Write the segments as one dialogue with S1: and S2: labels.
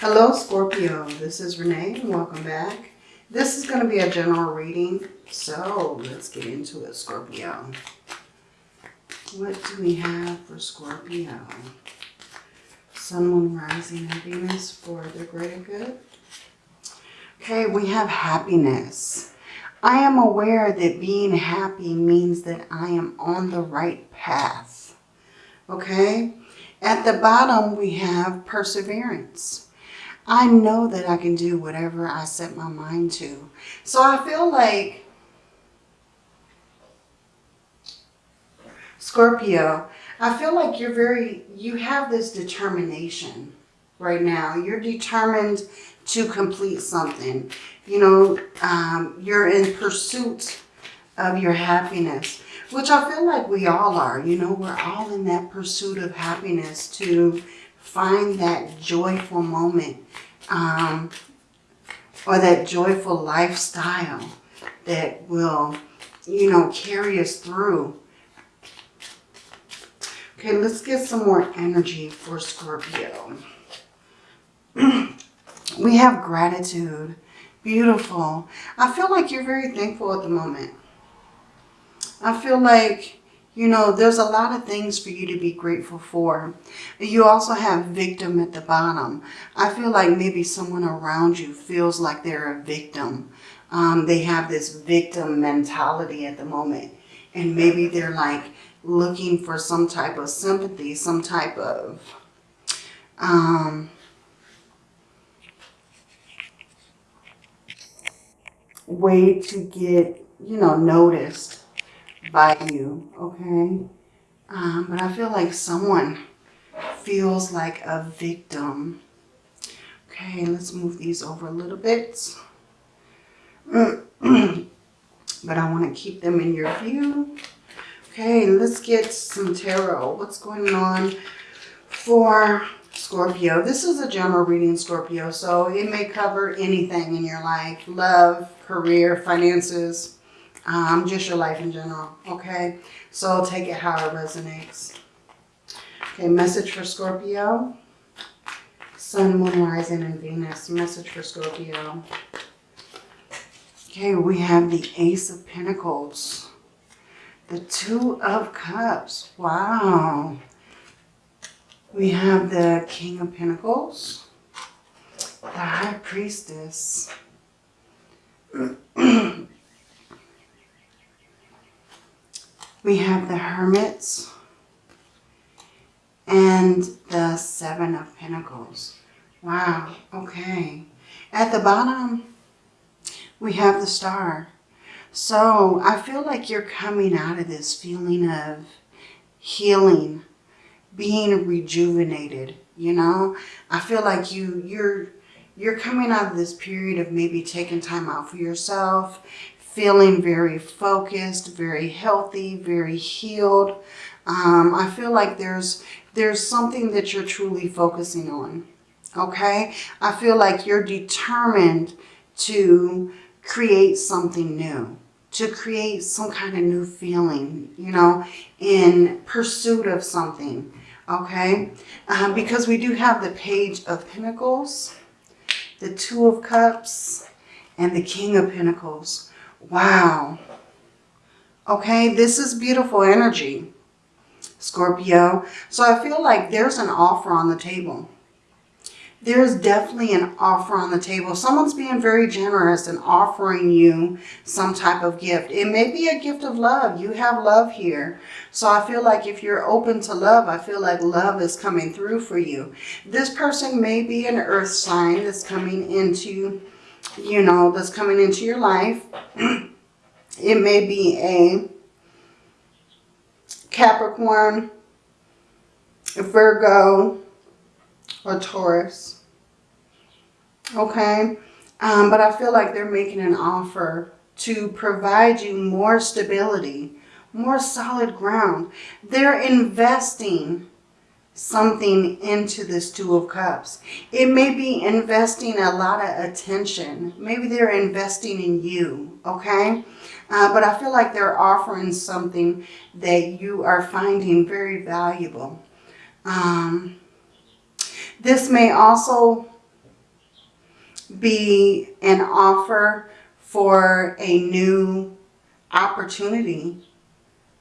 S1: Hello Scorpio, this is Renee and welcome back. This is going to be a general reading, so let's get into it Scorpio. What do we have for Scorpio? Sun, Moon, Rising, and Venus for the greater good. Okay, we have happiness. I am aware that being happy means that I am on the right path. Okay? At the bottom, we have perseverance. I know that I can do whatever I set my mind to. So I feel like Scorpio, I feel like you're very, you have this determination right now. You're determined to complete something. You know, um, you're in pursuit of your happiness, which I feel like we all are. You know, we're all in that pursuit of happiness to find that joyful moment um, or that joyful lifestyle that will, you know, carry us through. Okay, let's get some more energy for Scorpio. we have gratitude. Beautiful. I feel like you're very thankful at the moment. I feel like you know, there's a lot of things for you to be grateful for. You also have victim at the bottom. I feel like maybe someone around you feels like they're a victim. Um, they have this victim mentality at the moment. And maybe they're like looking for some type of sympathy, some type of... Um, way to get, you know, noticed by you, okay? Um, but I feel like someone feels like a victim. Okay, let's move these over a little bit. but I want to keep them in your view. Okay, let's get some tarot. What's going on for Scorpio? This is a general reading, Scorpio, so it may cover anything in your life. Love, career, finances, um, just your life in general, okay? So take it how it resonates. Okay, message for Scorpio. Sun, Moon, Rising, and Venus. Message for Scorpio. Okay, we have the Ace of Pentacles. The Two of Cups. Wow. We have the King of Pentacles. The High Priestess. We have the Hermits and the Seven of Pentacles. Wow, okay. At the bottom, we have the Star. So I feel like you're coming out of this feeling of healing, being rejuvenated, you know? I feel like you, you're, you're coming out of this period of maybe taking time out for yourself, feeling very focused, very healthy, very healed. Um, I feel like there's there's something that you're truly focusing on. Okay? I feel like you're determined to create something new, to create some kind of new feeling, you know, in pursuit of something. Okay? Um, because we do have the Page of Pentacles, the Two of Cups, and the King of Pentacles. Wow. Okay, this is beautiful energy, Scorpio. So I feel like there's an offer on the table. There's definitely an offer on the table. Someone's being very generous and offering you some type of gift. It may be a gift of love. You have love here. So I feel like if you're open to love, I feel like love is coming through for you. This person may be an earth sign that's coming into you know, that's coming into your life. it may be a Capricorn, Virgo, or Taurus. Okay? Um, but I feel like they're making an offer to provide you more stability, more solid ground. They're investing something into this Two of Cups. It may be investing a lot of attention. Maybe they're investing in you, okay? Uh, but I feel like they're offering something that you are finding very valuable. Um, this may also be an offer for a new opportunity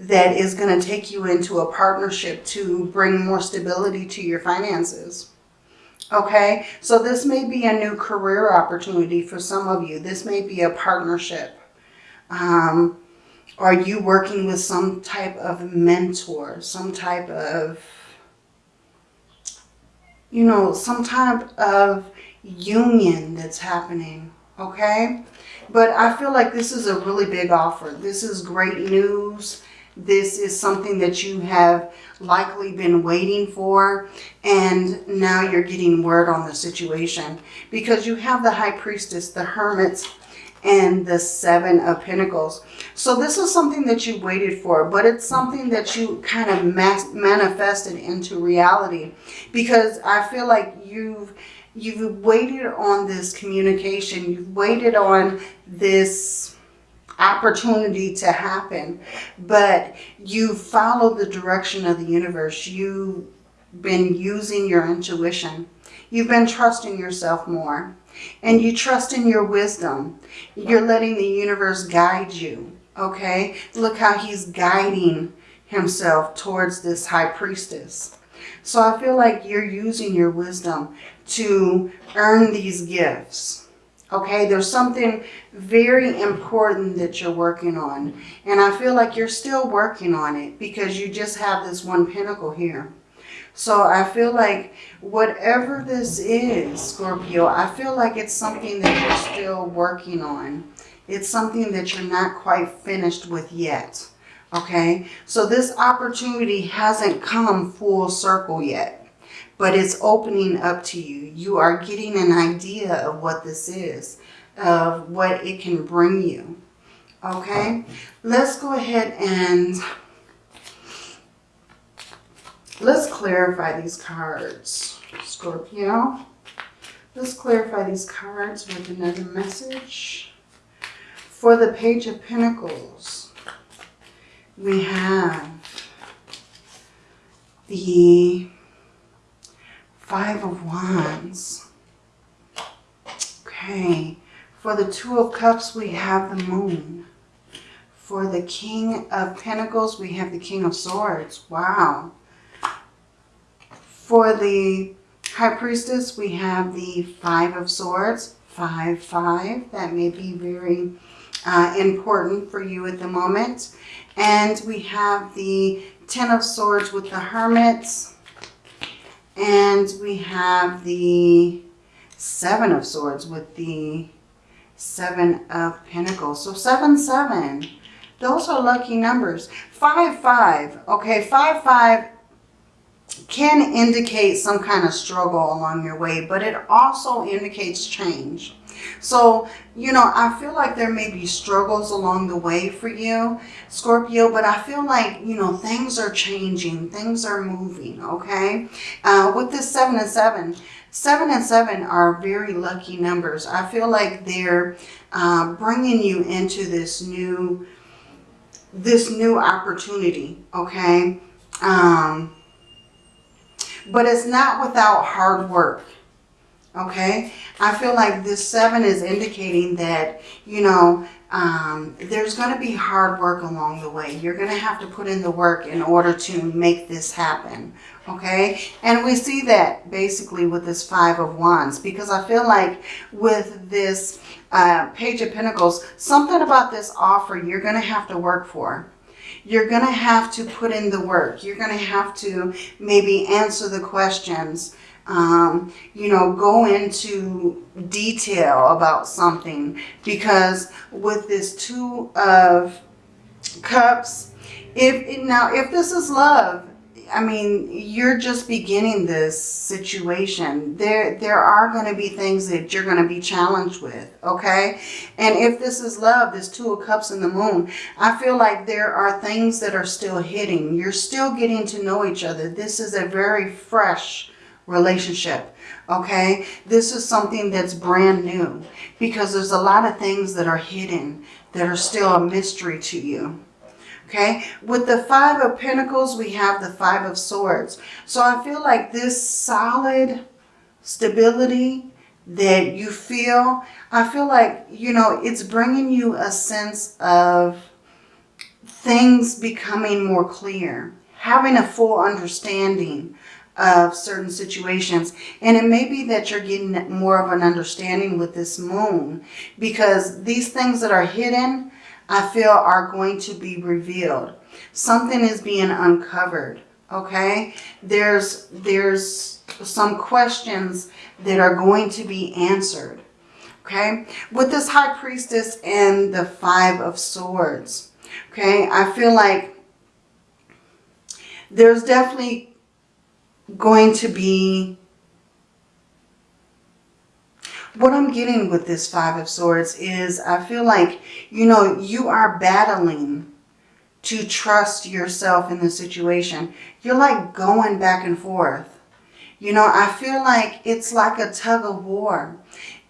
S1: that is going to take you into a partnership to bring more stability to your finances. Okay, so this may be a new career opportunity for some of you. This may be a partnership. Um, are you working with some type of mentor, some type of, you know, some type of union that's happening, okay? But I feel like this is a really big offer. This is great news. This is something that you have likely been waiting for and now you're getting word on the situation because you have the high priestess, the hermits, and the seven of pentacles. So this is something that you waited for, but it's something that you kind of manifested into reality because I feel like you've you've waited on this communication. You've waited on this opportunity to happen, but you follow the direction of the universe. You've been using your intuition. You've been trusting yourself more and you trust in your wisdom. You're letting the universe guide you. Okay. Look how he's guiding himself towards this high priestess. So I feel like you're using your wisdom to earn these gifts. Okay, there's something very important that you're working on. And I feel like you're still working on it because you just have this one pentacle here. So I feel like whatever this is, Scorpio, I feel like it's something that you're still working on. It's something that you're not quite finished with yet. Okay, so this opportunity hasn't come full circle yet but it's opening up to you. You are getting an idea of what this is, of what it can bring you. Okay, let's go ahead and let's clarify these cards, Scorpio. Let's clarify these cards with another message. For the Page of Pentacles, we have the Five of Wands. Okay. For the Two of Cups, we have the Moon. For the King of Pentacles, we have the King of Swords. Wow. For the High Priestess, we have the Five of Swords. Five, five. That may be very uh, important for you at the moment. And we have the Ten of Swords with the Hermits and we have the Seven of Swords with the Seven of Pentacles. So 7, 7. Those are lucky numbers. 5, 5. Okay, 5, 5 can indicate some kind of struggle along your way, but it also indicates change. So, you know, I feel like there may be struggles along the way for you, Scorpio, but I feel like, you know, things are changing. Things are moving, okay? Uh, with this 7 and 7, 7 and 7 are very lucky numbers. I feel like they're uh, bringing you into this new, this new opportunity, okay? Um, but it's not without hard work okay? I feel like this seven is indicating that you know um, there's going to be hard work along the way. You're going to have to put in the work in order to make this happen okay? And we see that basically with this five of wands because i feel like with this uh, page of pentacles something about this offer you're going to have to work for. You're going to have to put in the work. You're going to have to maybe answer the questions um, you know, go into detail about something because with this two of cups, if now if this is love, I mean, you're just beginning this situation. There, there are going to be things that you're going to be challenged with, okay? And if this is love, this Two of Cups in the Moon, I feel like there are things that are still hitting. You're still getting to know each other. This is a very fresh relationship. Okay, this is something that's brand new because there's a lot of things that are hidden that are still a mystery to you. Okay, with the Five of Pentacles, we have the Five of Swords. So I feel like this solid stability, that you feel, I feel like, you know, it's bringing you a sense of things becoming more clear, having a full understanding of certain situations. And it may be that you're getting more of an understanding with this moon because these things that are hidden, I feel are going to be revealed. Something is being uncovered, okay? There's, there's some questions that are going to be answered, okay? With this High Priestess and the Five of Swords, okay? I feel like there's definitely going to be what I'm getting with this Five of Swords is I feel like, you know, you are battling to trust yourself in the situation. You're like going back and forth. You know, I feel like it's like a tug of war.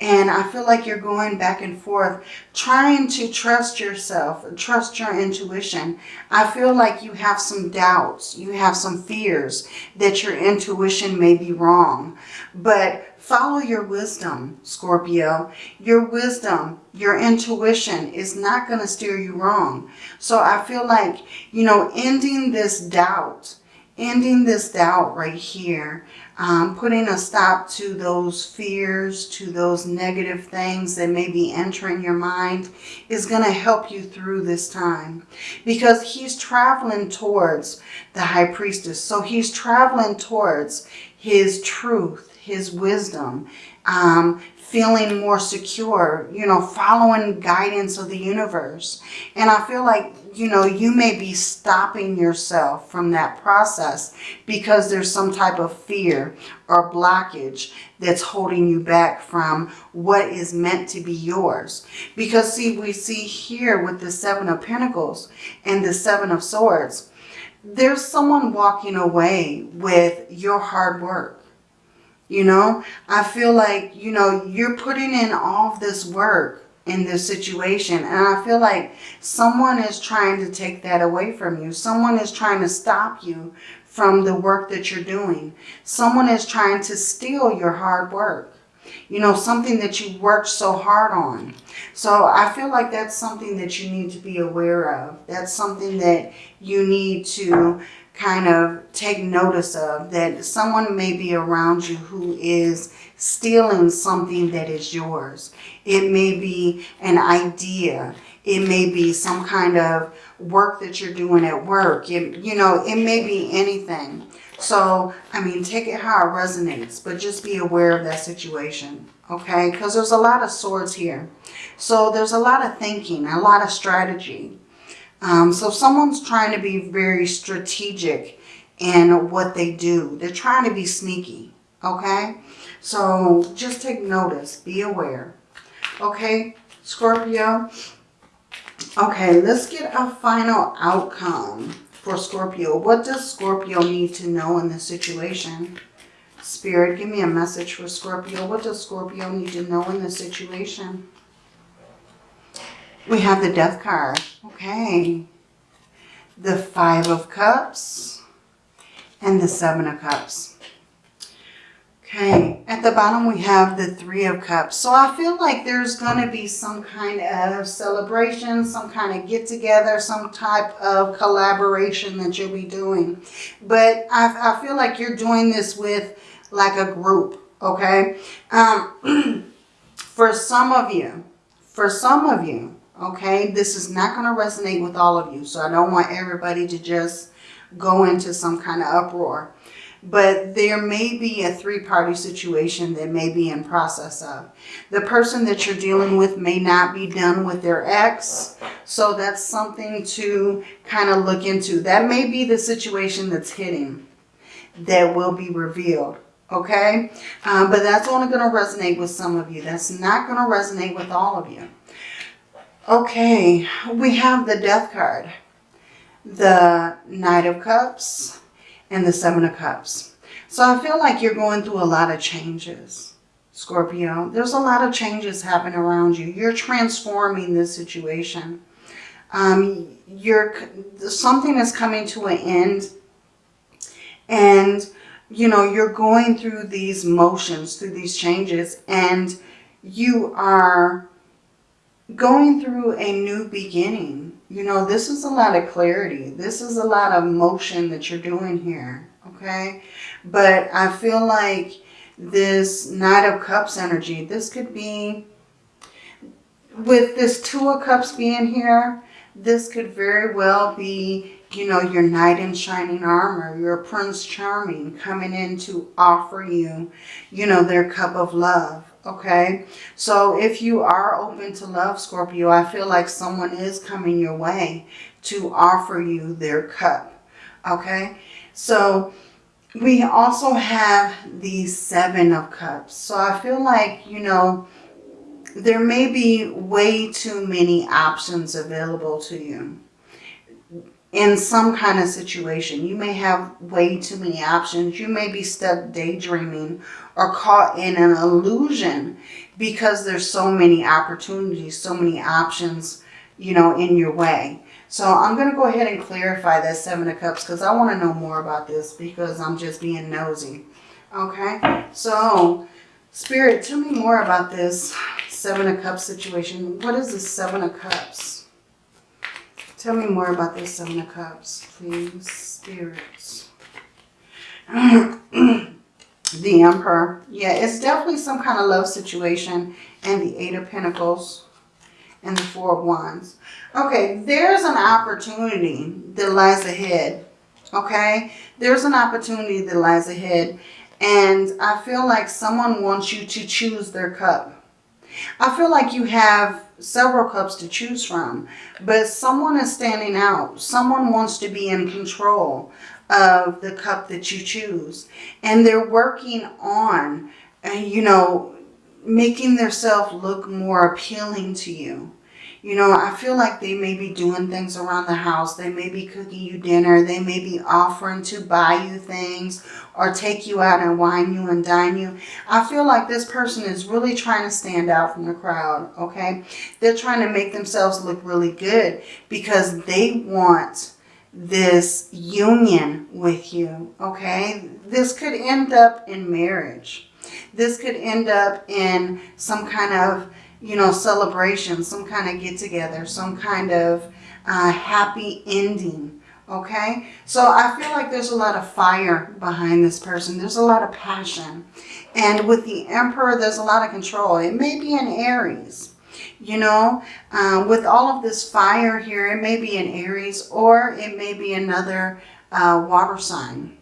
S1: And I feel like you're going back and forth, trying to trust yourself, trust your intuition. I feel like you have some doubts, you have some fears that your intuition may be wrong. But follow your wisdom, Scorpio. Your wisdom, your intuition is not going to steer you wrong. So I feel like, you know, ending this doubt, ending this doubt right here, um, putting a stop to those fears, to those negative things that may be entering your mind is going to help you through this time. Because he's traveling towards the High Priestess. So he's traveling towards his truth, his wisdom, um, feeling more secure, you know, following guidance of the universe. And I feel like, you know, you may be stopping yourself from that process because there's some type of fear or blockage that's holding you back from what is meant to be yours. Because see, we see here with the Seven of Pentacles and the Seven of Swords, there's someone walking away with your hard work you know, I feel like, you know, you're putting in all this work in this situation. And I feel like someone is trying to take that away from you. Someone is trying to stop you from the work that you're doing. Someone is trying to steal your hard work. You know, something that you worked so hard on. So I feel like that's something that you need to be aware of. That's something that you need to kind of take notice of that someone may be around you who is stealing something that is yours. It may be an idea. It may be some kind of work that you're doing at work. It, you know, it may be anything. So, I mean, take it how it resonates, but just be aware of that situation, okay? Because there's a lot of swords here. So there's a lot of thinking, a lot of strategy. Um, so someone's trying to be very strategic in what they do. They're trying to be sneaky, okay? So just take notice. Be aware. Okay, Scorpio? Okay, let's get a final outcome for Scorpio. What does Scorpio need to know in this situation? Spirit, give me a message for Scorpio. What does Scorpio need to know in this situation? We have the Death card. Okay. The Five of Cups and the Seven of Cups. Okay, at the bottom we have the Three of Cups. So I feel like there's going to be some kind of celebration, some kind of get-together, some type of collaboration that you'll be doing. But I, I feel like you're doing this with like a group, okay? Um, for some of you, for some of you, Okay, this is not going to resonate with all of you. So I don't want everybody to just go into some kind of uproar. But there may be a three-party situation that may be in process of. The person that you're dealing with may not be done with their ex. So that's something to kind of look into. That may be the situation that's hitting that will be revealed okay? Um, but that's only going to resonate with some of you. That's not going to resonate with all of you. Okay, we have the Death card, the Knight of Cups, and the Seven of Cups. So I feel like you're going through a lot of changes, Scorpio. There's a lot of changes happening around you. You're transforming this situation. Um, you're Something is coming to an end. And you know, you're going through these motions, through these changes, and you are going through a new beginning. You know, this is a lot of clarity. This is a lot of motion that you're doing here, okay? But I feel like this Knight of Cups energy, this could be, with this Two of Cups being here, this could very well be, you know, your knight in shining armor, your Prince Charming coming in to offer you, you know, their cup of love okay? So if you are open to love scorpio i feel like someone is coming your way to offer you their cup. Okay? So we also have the seven of cups. So i feel like you know there may be way too many options available to you in some kind of situation. You may have way too many options. You may be stuck daydreaming or caught in an illusion because there's so many opportunities, so many options, you know, in your way. So I'm going to go ahead and clarify that Seven of Cups because I want to know more about this because I'm just being nosy. Okay, so Spirit, tell me more about this Seven of Cups situation. What is the Seven of Cups? Tell me more about this Seven of Cups, please, spirits. the Emperor. Yeah, it's definitely some kind of love situation. And the Eight of Pentacles and the Four of Wands. Okay, there's an opportunity that lies ahead. Okay, there's an opportunity that lies ahead. And I feel like someone wants you to choose their cup. I feel like you have several cups to choose from, but someone is standing out. Someone wants to be in control of the cup that you choose. And they're working on, uh, you know, making themselves look more appealing to you. You know, I feel like they may be doing things around the house. They may be cooking you dinner. They may be offering to buy you things or take you out and wine you and dine you. I feel like this person is really trying to stand out from the crowd, okay? They're trying to make themselves look really good because they want this union with you, okay? This could end up in marriage. This could end up in some kind of you know, celebration, some kind of get together, some kind of uh, happy ending. Okay, so I feel like there's a lot of fire behind this person. There's a lot of passion. And with the Emperor, there's a lot of control. It may be in Aries, you know, uh, with all of this fire here, it may be in Aries or it may be another uh, water sign.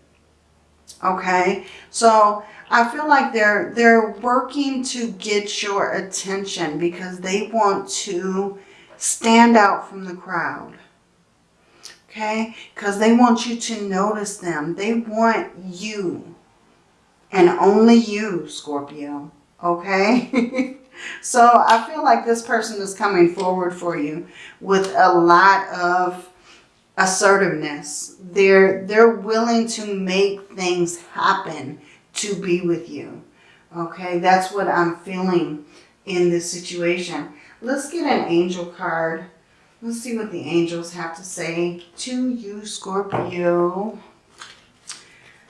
S1: Okay, so I feel like they're they're working to get your attention because they want to stand out from the crowd. Okay? Because they want you to notice them. They want you. And only you, Scorpio. Okay? so I feel like this person is coming forward for you with a lot of assertiveness. They're, they're willing to make things happen to be with you. Okay, that's what I'm feeling in this situation. Let's get an angel card. Let's see what the angels have to say to you, Scorpio.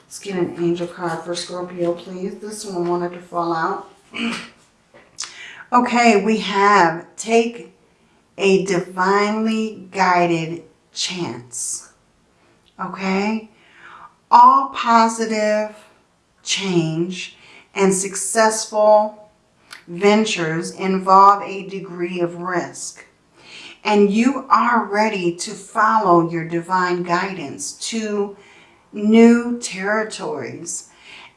S1: Let's get an angel card for Scorpio, please. This one wanted to fall out. okay, we have take a divinely guided chance. Okay? All positive change and successful ventures involve a degree of risk. And you are ready to follow your divine guidance to new territories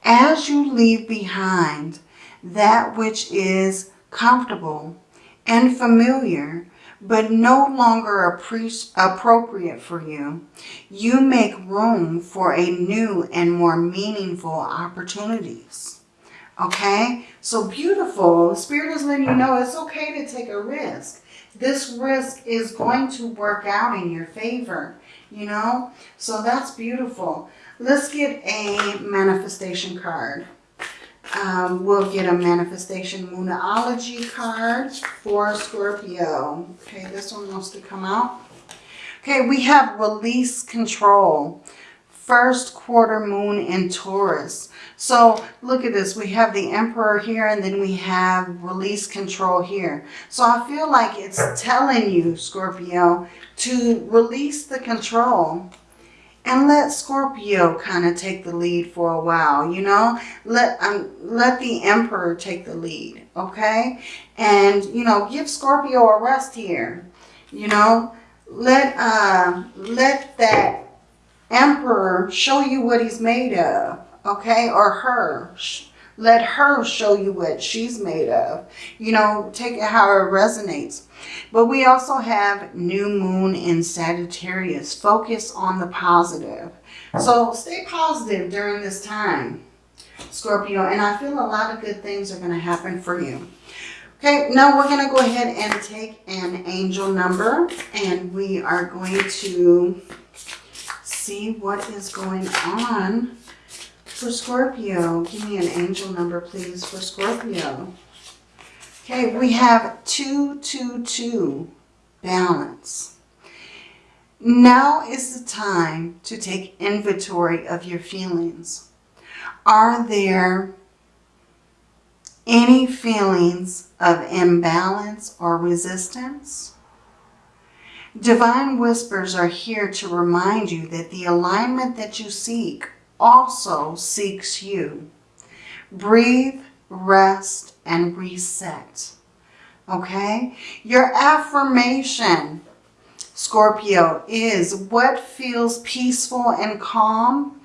S1: as you leave behind that which is comfortable and familiar but no longer appropriate for you, you make room for a new and more meaningful opportunities. Okay? So beautiful. Spirit is letting you know it's okay to take a risk. This risk is going to work out in your favor, you know? So that's beautiful. Let's get a manifestation card. Um, we'll get a Manifestation Moonology card for Scorpio. Okay, this one wants to come out. Okay, we have Release Control first quarter moon in Taurus. So look at this. We have the Emperor here and then we have release control here. So I feel like it's telling you, Scorpio, to release the control and let Scorpio kind of take the lead for a while, you know? Let um, let the Emperor take the lead, okay? And, you know, give Scorpio a rest here, you know? Let, uh, let that Emperor show you what he's made of, okay? Or her. Let her show you what she's made of. You know, take it how it resonates. But we also have new moon in Sagittarius. Focus on the positive. So stay positive during this time, Scorpio. And I feel a lot of good things are going to happen for you. Okay, now we're going to go ahead and take an angel number. And we are going to see what is going on for Scorpio. Give me an angel number, please, for Scorpio. Okay, we have 222, balance. Now is the time to take inventory of your feelings. Are there any feelings of imbalance or resistance? Divine whispers are here to remind you that the alignment that you seek also seeks you. Breathe, rest, and reset. Okay? Your affirmation, Scorpio, is what feels peaceful and calm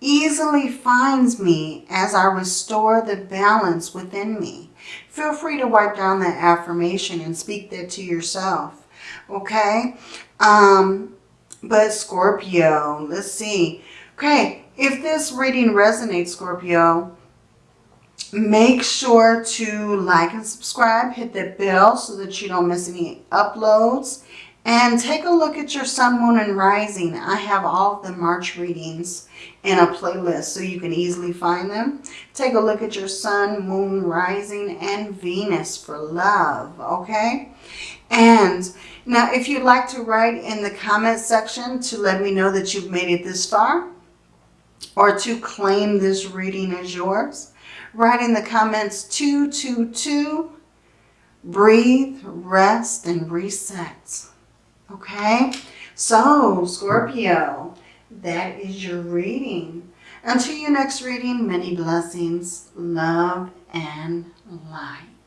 S1: easily finds me as I restore the balance within me. Feel free to write down that affirmation and speak that to yourself okay? Um, but Scorpio, let's see. Okay, if this reading resonates, Scorpio, make sure to like and subscribe. Hit that bell so that you don't miss any uploads. And take a look at your sun, moon, and rising. I have all of the March readings in a playlist so you can easily find them. Take a look at your sun, moon, rising, and Venus for love, okay? And now, if you'd like to write in the comment section to let me know that you've made it this far or to claim this reading as yours, write in the comments 222, breathe, rest, and reset. Okay? So, Scorpio, that is your reading. Until your next reading, many blessings, love, and light.